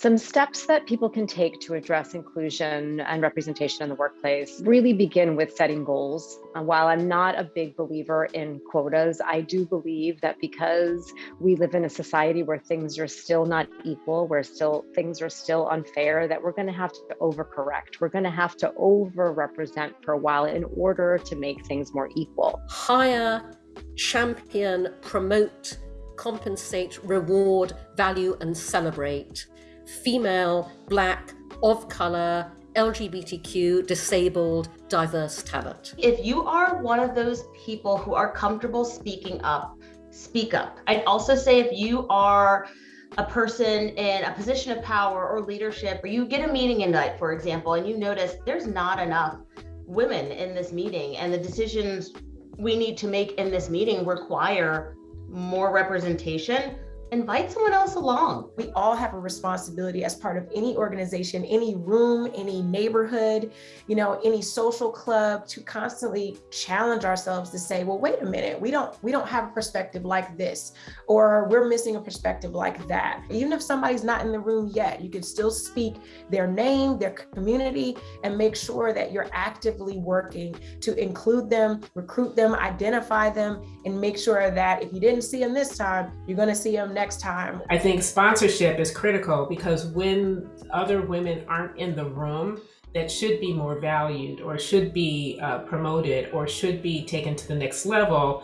Some steps that people can take to address inclusion and representation in the workplace really begin with setting goals. Uh, while I'm not a big believer in quotas, I do believe that because we live in a society where things are still not equal, where still things are still unfair, that we're going to have to overcorrect. We're going to have to overrepresent for a while in order to make things more equal. Hire, champion, promote, compensate, reward, value, and celebrate female, black, of color, LGBTQ, disabled, diverse talent. If you are one of those people who are comfortable speaking up, speak up. I'd also say if you are a person in a position of power or leadership, or you get a meeting invite, for example, and you notice there's not enough women in this meeting and the decisions we need to make in this meeting require more representation, invite someone else along. We all have a responsibility as part of any organization, any room, any neighborhood, you know, any social club to constantly challenge ourselves to say, well, wait a minute, we don't we don't have a perspective like this, or we're missing a perspective like that. Even if somebody's not in the room yet, you can still speak their name, their community, and make sure that you're actively working to include them, recruit them, identify them, and make sure that if you didn't see them this time, you're gonna see them next time. I think sponsorship is critical because when other women aren't in the room, that should be more valued or should be uh, promoted or should be taken to the next level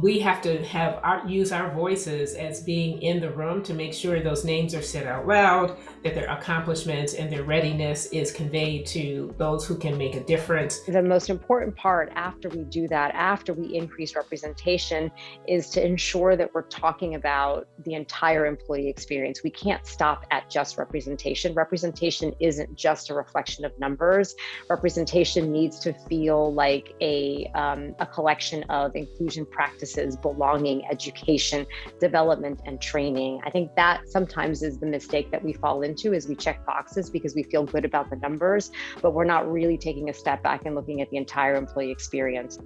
we have to have our, use our voices as being in the room to make sure those names are said out loud, that their accomplishments and their readiness is conveyed to those who can make a difference. The most important part after we do that, after we increase representation, is to ensure that we're talking about the entire employee experience. We can't stop at just representation. Representation isn't just a reflection of numbers. Representation needs to feel like a, um, a collection of inclusion practices practices, belonging, education, development, and training. I think that sometimes is the mistake that we fall into is we check boxes because we feel good about the numbers, but we're not really taking a step back and looking at the entire employee experience.